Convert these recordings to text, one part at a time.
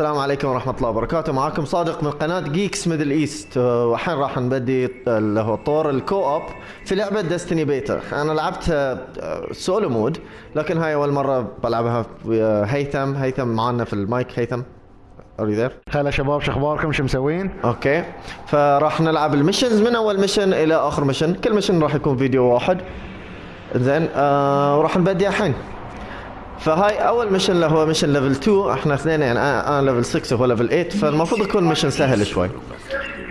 السلام عليكم ورحمة الله وبركاته. معاكم صادق من قناة جيكس ميدل ايست والحين راح نبدي اللي هو طور الكو اوب في لعبة ديستني بيتا أنا لعبتها سولو مود لكن هاي أول مرة بلعبها ويا هيثم. هيثم معانا في المايك. هيثم you there? هلا شباب شو أخباركم؟ شو مسوين؟ أوكي. فراح نلعب المشنز من أول مشن إلى آخر مشن. كل مشن راح يكون فيديو واحد. زين آه وراح نبدي الحين. فهاي أول مشن اللي هو مشن ليفل 2 إحنا اثنين يعني أنا أنا ليفل 6 وهو ليفل 8 فالمفروض يكون مشن سهل شوي.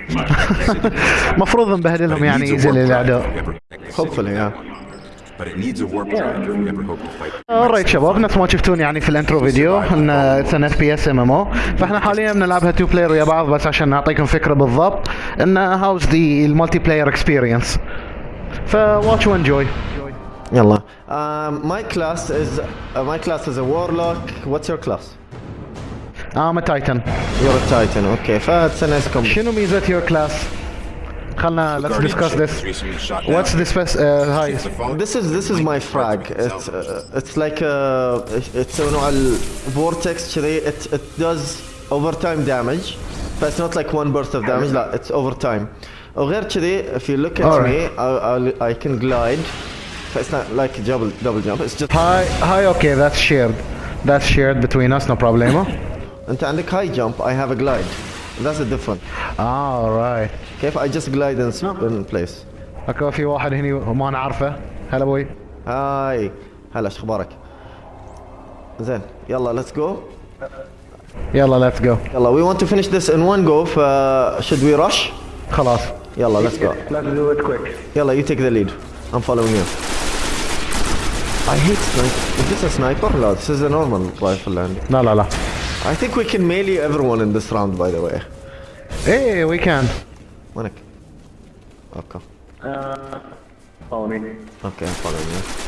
مفروض نبهدلهم يعني ينزل الاعداء hopefully yeah. Alright شباب نفس ما شفتون يعني في الانترو فيديو ان اتس ان اف بي اس ام ام أو فإحنا حاليا بنلعبها تو بلاير ويا بعض بس عشان نعطيكم فكرة بالضبط. ان هاوز ذا المالتي بلاير اكسبيرينس فواتش وانجوي يلا um, my class is uh, my class is a warlock what's your class ام تايتن you're a titan okay فاتس a nice combo شنو ميزه يور كلاس؟ خلنا let's discuss this what's this best uh, هاي It's a phone. This is this is my frag. It's uh, it's like uh, it's نوع ال vortex كذي. It it does overtime damage, but it's not like one burst of damage. لا, it's overtime. وغير كذي, if you look at Alright. me, I, I I can glide. But it's not like double double jump. It's just هاي هاي اوكي that's shared that's shared between us no problemo انت عندك high jump. I have a glide. That's the difference. alright كيف I just glide in, in place. اكو في واحد هني وما نعرفه هلا ابوي هاي هلا شو اخبارك؟ زين يلا let's go. يلا let's go يلا we want to finish this in one go ف should we rush خلاص يلا let's go let's do it quick يلا you take the lead I'm following you I hate sniper is this a sniper لا this is a normal rifle عندي لا لا لا I think we can melee everyone in this round by the way ايه وي كان وينك اوكي follow me اوكي I'm following you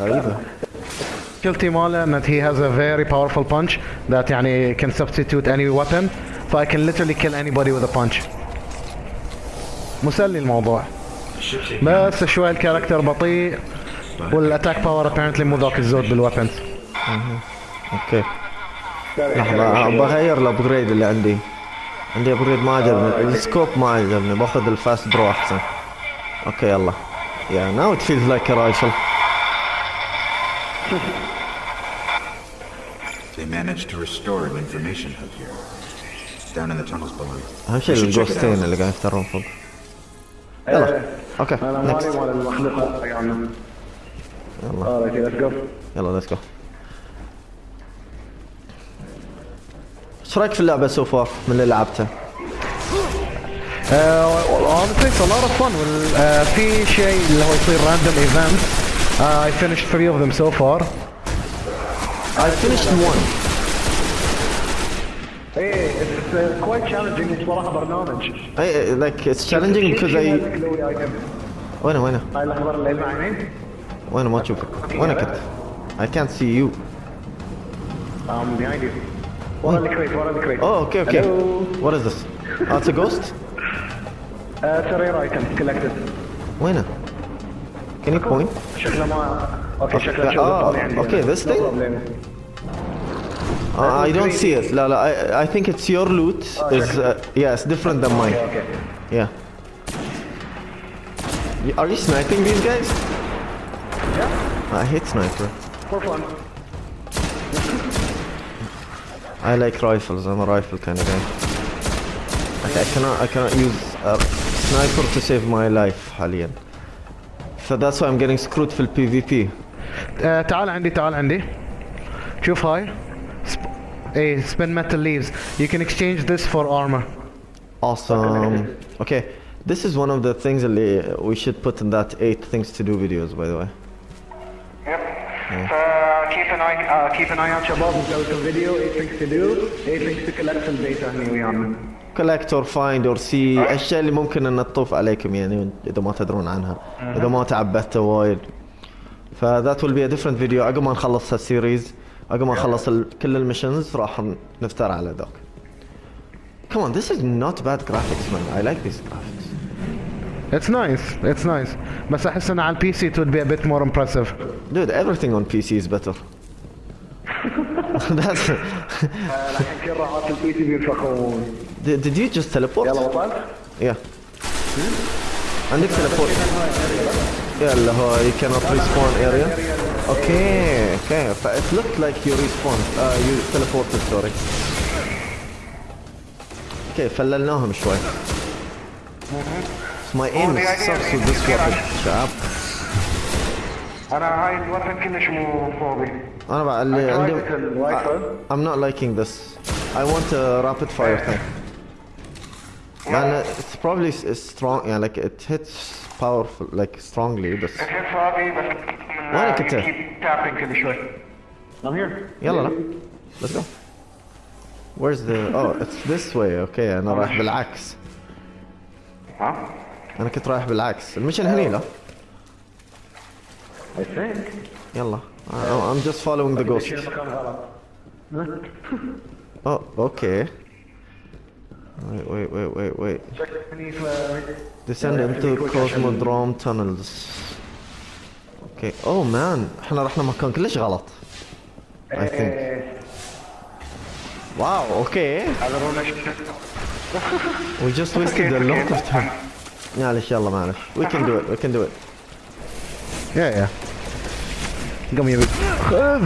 غريبة مشكلتي ماله ان he has a very powerful punch that يعني can substitute any weapon ف I can literally kill anybody with a punch مسلي الموضوع بس شوي الكاركتر بطيء والاتاك باور apparently مو ذاك الزود بالويبنز أوكي لحظة بغير الابجريد اللي عندي عندي ابجريد ما عجبني السكوب ما عجبني باخذ الفاست درو أحسن أوكي يلا it feels like a rifle. They managed to restore an information hub here. Down in the tunnels below. أهم شيء الجوستين. اللي قاعد يفترون فوق. يلا أوكي next. يلا يلا let's go. إيش رايك في اللعبة سو فار من اللي لعبتها؟ Uh, honestly it's a lot of fun uh, في شيء اللي هو يصير random events uh, I finished three of them so far I finished one. إيه اتس كويت تشالنجينج صراحة برنامج اي لايك اتس تشالنجينج بيكوز اي وين وين هاي الاخضر اللي معينين وين ما تشوفك وين كنت I can't see you. I'm behind you. ورا الكريت ورا الكريت اوه أوكي أوكي What is this? Oh, it's a ghost? سرير ايتم كولكتد وينه؟ Can you point? شكله ما أوكي شكله أوكي this thing? problem. Uh, I don't see it. لا لا I, I think it's your loot. Is uh, yeah, it's different than mine. Okay. Yeah. Y- Are you sniping these guys? Yeah, I hate sniper. for fun. I like rifles. I'm a rifle kind of guy. Okay, I cannot I cannot use a sniper to save my life حاليا. So that's why I'm getting screwed في ال PvP. Uh, تعال عندي تعال عندي شوف هاي سب... Hey, spinmetal leaves. You can exchange this for armor. Awesome. Okay, this is one of the things that we should put in that 8 things to do videos, by the way. Yep. Yeah. Keep an eye, uh, keep an eye on Shabab. There was a video, 8 things to do, 8 things to collect some data anyway collect or find or see الاشياء اللي ممكن انها تطوف عليكم يعني اذا ما تدرون عنها اذا ما تعبتوا وايد ف that will be a different video عقب ما نخلص هالسيريز عقب ما نخلص ال- كل المشنز راح نفتر على ذاك Come on, this is not bad graphics man. I like these graphics. It's nice. It's nice. بس احس ان على البي سي it would be a bit more impressive. Dude, everything on PC is better. That's. الحين كل راحات البي سي بينفخون Did, did you just teleport? يلا وصلت؟ Yeah. عندك teleport. Yeah, اللي هو you cannot respawn area. Okay, okay. ف it looked like you respawned. Uh, you teleported, sorry. Okay, فللناهم شوي. My aim sucks with this weapon, شعب. انا هاي الوطن كلش مو فوقي أنا بقى اللي عندي tried the rifle. I- I'm not liking this. I want a rapid fire thing. لأن it's probably s- strong يعني like it hits powerful like strongly بس كنت فوقي بس وينك انت؟ تابين كل شوي I'm here يلا لا let's go where's the oh it's this way okay أنا رايح بالعكس ها؟ أنا كنت رايح بالعكس المشن هني لا I think يلا I- I'm just following the ghost مكان غلط oh okay wait wait wait wait wait شكلني في descend into cosmodrome tunnels Okay oh man إحنا رحنا مكان كلش غلط I think wow okay هذا هو مش we just wasted a lot of time معلش يلا معلش we can do it we can do it Yeah yeah. قم يبي. خذ.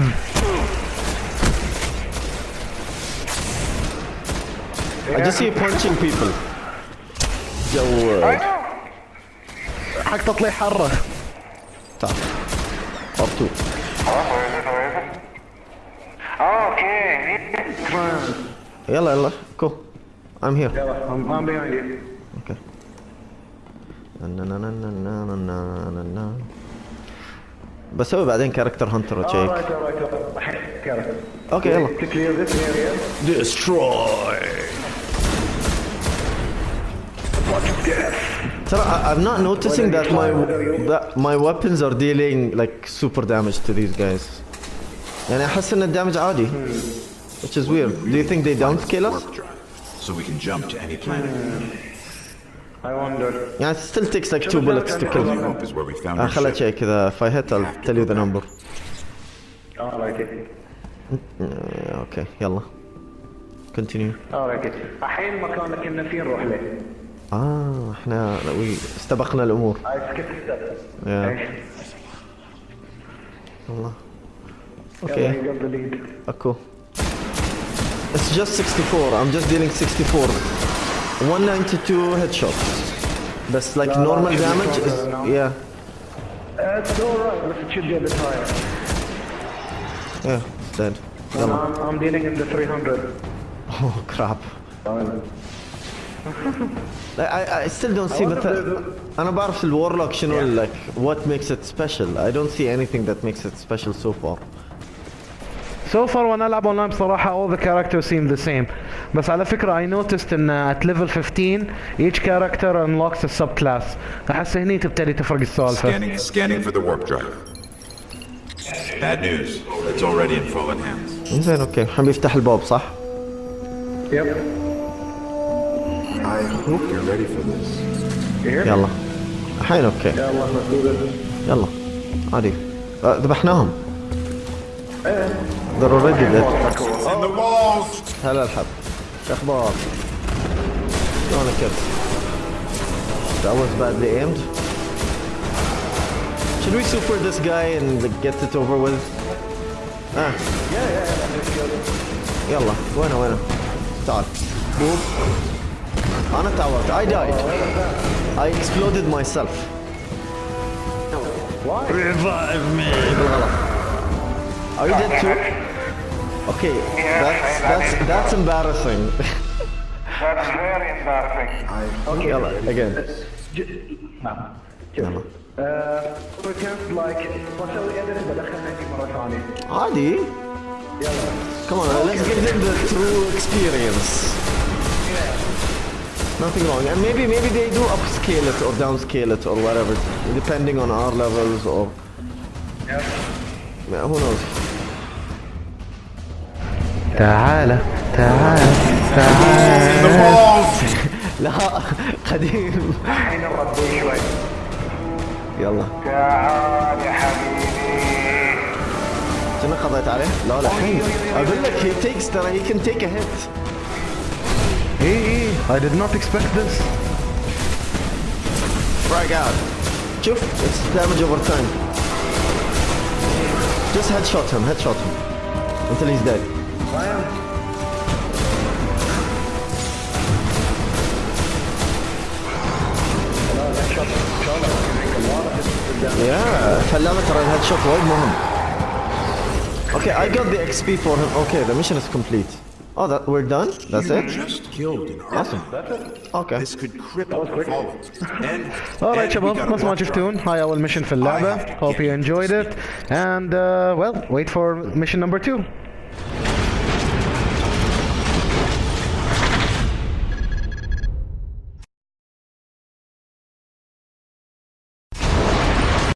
I just see you punching people جود حق تطلع حره. تعال يلا يلا كو I'm here. I'm, I'm behind you. Okay. بسوي بعدين كاركتر هانتر وتشيك اوكي يلا destroy. ترى I'm not noticing that my that my weapons are dealing like super damage to these guys. يعني احس ان الدمج عادي which is weird do you think they downscale us Warp drive. So we can jump to any planet. I wonder يعني it still takes like two bullets to kill آه ship. شيء كذا if I hit I'll tell you the number alright آه، أوكي يلا continue alright الحين مكانك كنا فيه نروح له آه إحنا وي استبقنا الأمور I skipped Yeah. أوكي the lead اكو It's just 64 I'm just dealing 64 192 headshots بس like لا، normal should be damage is stronger now. yeah Uh, it's alright but it should be a bit higher yeah it's dead I'm, يلا I'm, I'm dealing in the 300 oh crap Like, I, I still don't see مثلا انا بعرف الورلوك شنو like what makes it special I don't see anything that makes it special so far So far وأنا العب اونلاين بصراحة all the characters seem the same. بس على فكرة I noticed ان at level 15 each character unlocks a subclass. احس هني تبتدي تفرق السالفة. Scanning, scanning for the warp drive. Bad news. It's already in fallen hands. زين أوكي الحين بيفتح الباب صح؟ yep I hope you're ready for this. يلا الحين أوكي يلا يلا عادي آه، ذبحناهم They're already dead In the walls! هلا الحب شو اخبار؟ شلونك كيف؟ That was badly aimed Should we super this guy and like, get it over with? اه يلا وينه وينه؟ تعال بوب انا تعورت I died I exploded myself Revive me بالغلط Are you dead too? Okay, that's that's that's embarrassing. that's very embarrassing okay يلا again. نعم يلا. Uh, pretend like بسوي edit بدخلها هني مرة ثانية عادي. Come on, let's give them the true experience. Nothing wrong, and maybe maybe they do upscale it or downscale it or whatever, depending on our levels or. Yeah, who knows? تعالى تعالى In the تعالى walls! لا قديم الحين نربي شوي يلا تعال يا حبيبي شنو قضيت عليه؟ لا لا الحين أقول لك هي تيكس ترى هي كان تيك ا هيت اي اي I did not expect this Frag out. شوف it's damage over time. Just headshot him, headshot him. Until he's dead. Yeah, خلانا ترى الهيد شوت وايد مهم. Okay, I got the XP for him. Okay, the mission is complete. Oh, that we're done? That's it? Just killed an Awesome. Okay. This could cripple the Fallen. And, Alright and we شباب gotta مثل ما watch شفتون هاي اول ميشن في اللعبة Hope you enjoyed it and uh, well wait for mission number two